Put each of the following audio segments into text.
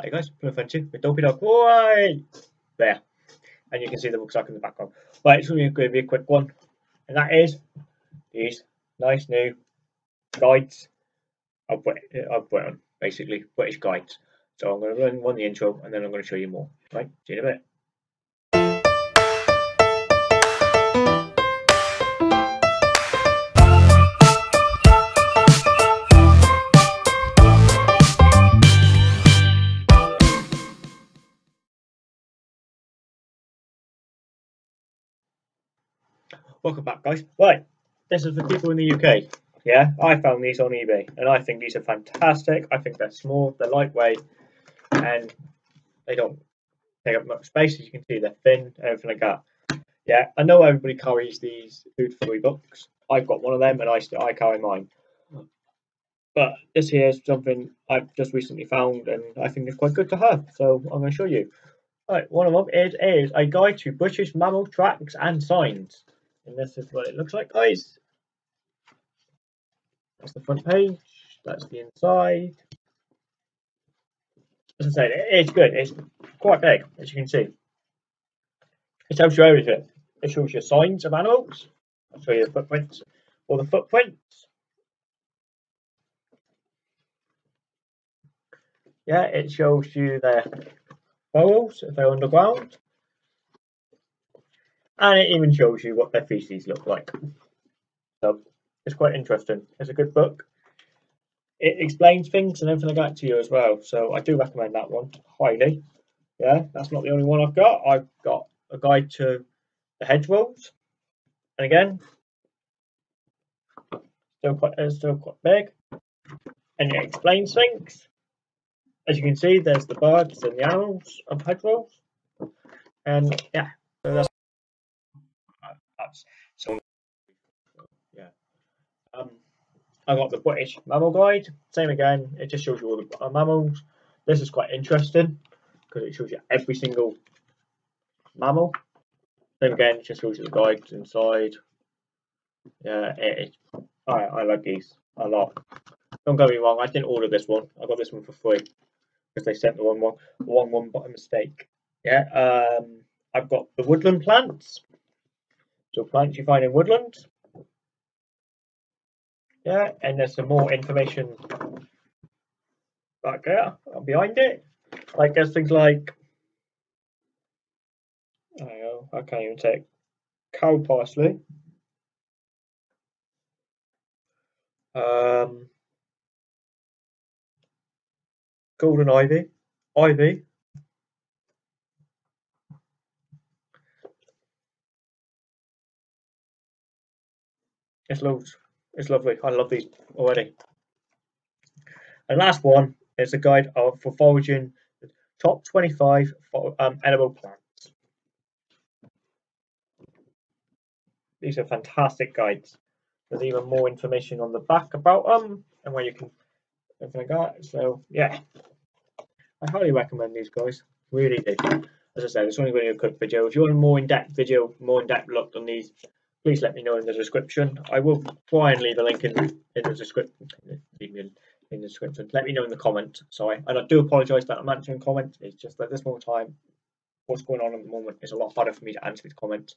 Hi guys, Plymouth Friendship with Dopey Dog. Why? There. And you can see the rucksack in the background. Right, it's going to be a quick one. And that is these nice new guides I've put, I've put on, basically, British guides. So I'm going to run one the intro and then I'm going to show you more. Right, see you in a bit. Welcome back, guys. Right, this is for people in the UK. Yeah, I found these on eBay, and I think these are fantastic. I think they're small, they're lightweight, and they don't take up much space. As you can see, they're thin, everything like that. Yeah, I know everybody carries these food for free books. I've got one of them, and I I carry mine. But this here is something I've just recently found, and I think it's quite good to have. So I'm going to show you. Right, one of them is, is a guide to British mammal tracks and signs. And this is what it looks like, oh, guys. That's the front page. That's the inside. As I said, it's good. It's quite big, as you can see. It tells you everything. It shows you signs of animals. I'll show you the footprints or the footprints. Yeah, it shows you their burrows if they're underground and it even shows you what their feces look like. So it's quite interesting. It's a good book. It explains things and everything like that to you as well. So I do recommend that one highly. Yeah, that's not the only one I've got. I've got a guide to the hedgerows, and again, still quite it's still quite big, and it explains things. As you can see, there's the birds and the animals of hedgerows, and yeah, so that's that's so yeah. Um, I got the British mammal guide. Same again. It just shows you all the uh, mammals. This is quite interesting because it shows you every single mammal. Same again. It just shows you the guides inside. Yeah, it, I I like these a lot. Don't get me wrong. I didn't order this one. I got this one for free because they sent the one one one one by mistake. Yeah. Um, I've got the woodland plants. So plants you find in woodland. Yeah, and there's some more information back there behind it. Like there's things like I know, I can't even take cow parsley. Um, golden ivy, ivy, It's loads. It's lovely. I love these already. And last one is a guide of for foraging the top 25 for, um, edible plants. These are fantastic guides. There's even more information on the back about them and where you can everything like that. So yeah, I highly recommend these guys. Really do. As I said, it's only going to be a quick video. If you want a more in-depth video, more in-depth look on these, please let me know in the description. I will try and leave a link in, in the description. Leave me in, the description. Let me know in the comments. Sorry, and I do apologise that I'm answering comments. It's just that this moment time, what's going on at the moment is a lot harder for me to answer these comments,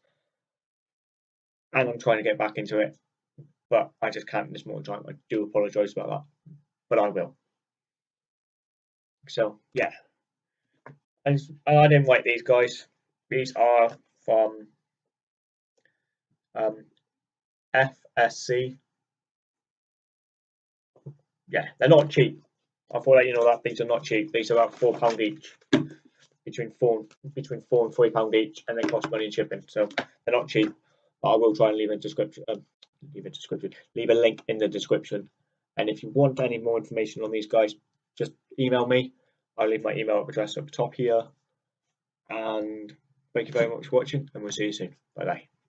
and I'm trying to get back into it, but I just can't at this moment time. I do apologise about that, but I will. So yeah, and I didn't write these guys. These are from um, FSC. Yeah, they're not cheap. I thought let you know that these are not cheap. These are about four pound each, between four between four and three pound each, and they cost money in shipping. So they're not cheap. But I will try and leave a description, um, leave a description, leave a link in the description. And if you want any more information on these guys, just email me. I'll leave my email address up top here. And thank you very much for watching, and we'll see you soon. Bye bye.